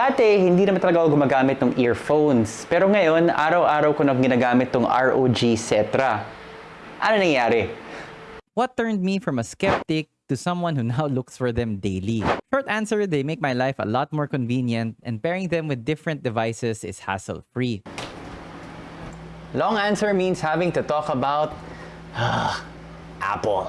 Dati, hindi naman talaga ako gumagamit ng earphones. Pero ngayon, araw-araw ko na ginagamit tong ROG Cetra. Ano nangyari? What turned me from a skeptic to someone who now looks for them daily? Short answer, they make my life a lot more convenient and pairing them with different devices is hassle-free. Long answer means having to talk about ah, Apple.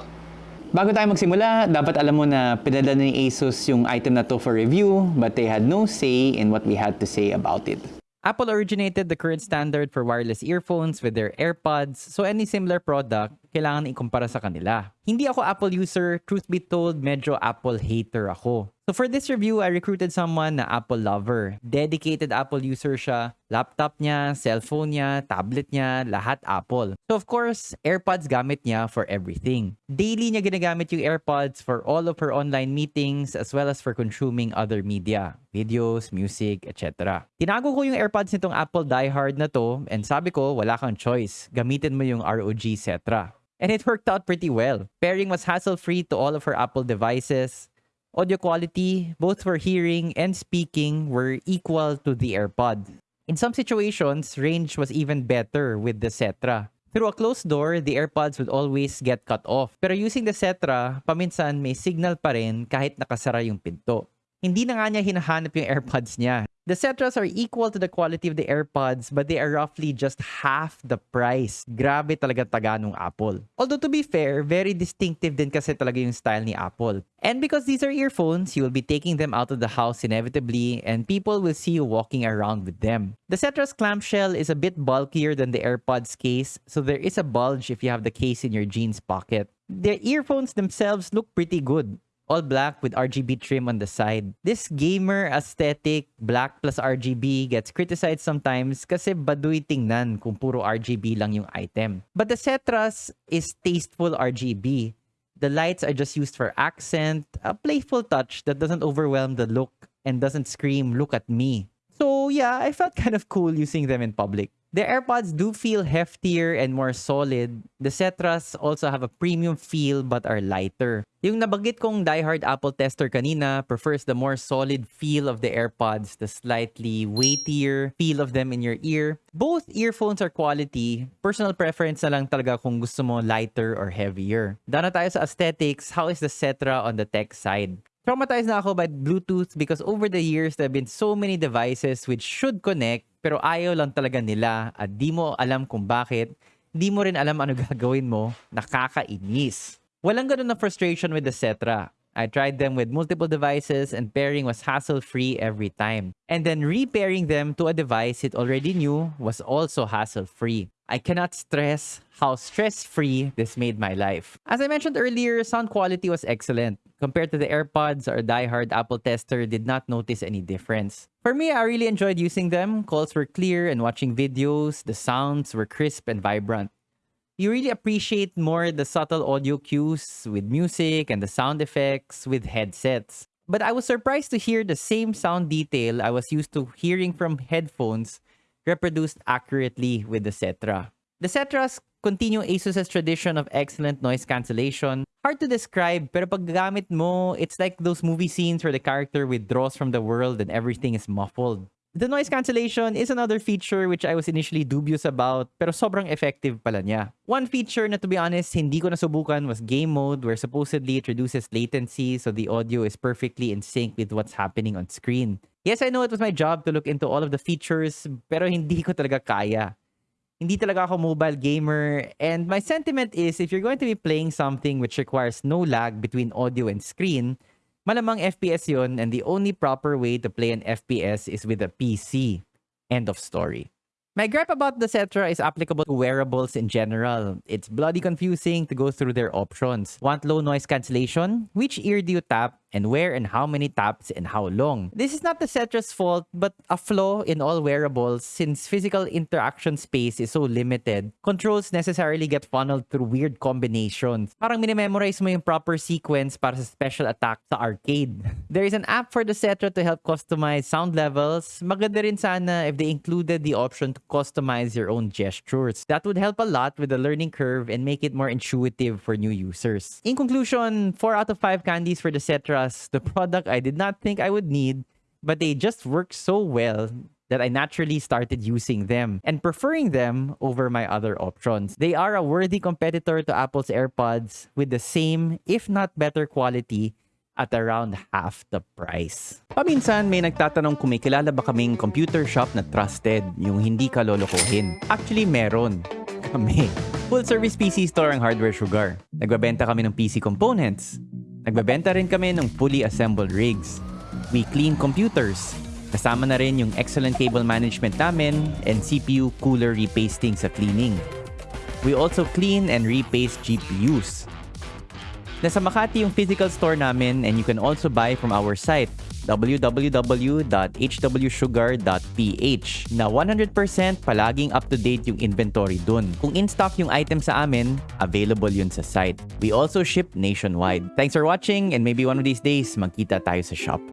Bago tayo magsimula, dapat alam mo na pinadala ni Asus yung item na to for review, but they had no say in what we had to say about it. Apple originated the current standard for wireless earphones with their AirPods, so any similar product, kailangan ikumpara sa kanila. Hindi ako Apple user, truth be told, medyo Apple hater ako. So for this review, I recruited someone na Apple lover. Dedicated Apple user siya. Laptop niya, cellphone niya, tablet niya, lahat Apple. So of course, AirPods gamit niya for everything. Daily niya ginagamit yung AirPods for all of her online meetings as well as for consuming other media, videos, music, etc. Tinago ko yung AirPods nitong Apple diehard na to and sabi ko, wala kang choice. Gamitin mo yung ROG Cetra. And it worked out pretty well. Pairing was hassle-free to all of her Apple devices. Audio quality, both for hearing and speaking, were equal to the AirPod. In some situations, range was even better with the Cetra. Through a closed door, the AirPods would always get cut off. Pero using the Cetra, paminsan may signal pa rin kahit nakasara yung pinto. Hindi na nga niya hinahanap yung AirPods niya. The Cetras are equal to the quality of the AirPods but they are roughly just half the price. Grabe talaga taga nung Apple. Although to be fair, very distinctive din kasi talaga yung style ni Apple. And because these are earphones, you will be taking them out of the house inevitably and people will see you walking around with them. The Cetras clamshell is a bit bulkier than the AirPods case, so there is a bulge if you have the case in your jeans pocket. The earphones themselves look pretty good all black with RGB trim on the side. This gamer aesthetic, black plus RGB, gets criticized sometimes kasi baduy tingnan kung puro RGB lang yung item. But the Cetras is tasteful RGB. The lights are just used for accent, a playful touch that doesn't overwhelm the look and doesn't scream, look at me. So yeah, I felt kind of cool using them in public. The AirPods do feel heftier and more solid. The Cetras also have a premium feel but are lighter. Yung nabanggit kong diehard Apple tester kanina prefers the more solid feel of the AirPods, the slightly weightier feel of them in your ear. Both earphones are quality. Personal preference na lang talaga kung gusto mo lighter or heavier. Dana tayo sa aesthetics. How is the Cetra on the tech side? Traumatized na ako by Bluetooth because over the years, there have been so many devices which should connect pero ayaw lang talaga nila at di mo alam kung bakit. Di mo rin alam ano gagawin mo. Nakakainis. Walang ganun na frustration with the Cetra. I tried them with multiple devices and pairing was hassle-free every time. And then repairing them to a device it already knew was also hassle-free. I cannot stress how stress-free this made my life. As I mentioned earlier, sound quality was excellent. Compared to the AirPods, our diehard Apple tester did not notice any difference. For me, I really enjoyed using them. Calls were clear and watching videos, the sounds were crisp and vibrant. You really appreciate more the subtle audio cues with music and the sound effects with headsets. But I was surprised to hear the same sound detail I was used to hearing from headphones reproduced accurately with the Cetra. The Cetras continue Asus's tradition of excellent noise cancellation. Hard to describe, pero pag gamit mo, it's like those movie scenes where the character withdraws from the world and everything is muffled. The noise cancellation is another feature which I was initially dubious about, pero sobrang effective pala niya. One feature na to be honest, hindi ko nasubukan was game mode where supposedly it reduces latency so the audio is perfectly in sync with what's happening on screen. Yes, I know it was my job to look into all of the features, pero hindi ko talaga kaya. Hindi talaga ako mobile gamer, and my sentiment is if you're going to be playing something which requires no lag between audio and screen, malamang FPS yon and the only proper way to play an FPS is with a PC. End of story. My gripe about the Cetra is applicable to wearables in general. It's bloody confusing to go through their options. Want low noise cancellation? Which ear do you tap? And where and how many taps and how long? This is not the Cetra's fault, but a flaw in all wearables since physical interaction space is so limited. Controls necessarily get funneled through weird combinations. Parang minimemorize mo yung proper sequence para sa special attack sa arcade. There is an app for the Cetra to help customize sound levels. Maganda rin sana if they included the option to customize your own gestures. That would help a lot with the learning curve and make it more intuitive for new users. In conclusion, 4 out of 5 candies for the Cetra the product I did not think I would need but they just work so well that I naturally started using them and preferring them over my other options. They are a worthy competitor to Apple's AirPods with the same, if not better quality at around half the price. Paminsan may nagtatanong kung may kilala ba kaming computer shop na trusted, yung hindi ka lolokohin. Actually, meron. Kami. Full service PC store ang Hardware Sugar. Nagbabenta kami ng PC components. Nagbabenta rin kami ng fully assembled rigs. We clean computers. Kasama na rin yung excellent cable management namin and CPU cooler repasting sa cleaning. We also clean and repaste GPUs. Nasa Makati yung physical store namin and you can also buy from our site www.hwsugar.ph na 100% palaging up-to-date yung inventory dun. Kung in-stock yung item sa amin, available yun sa site. We also ship nationwide. Thanks for watching and maybe one of these days magkita tayo sa shop.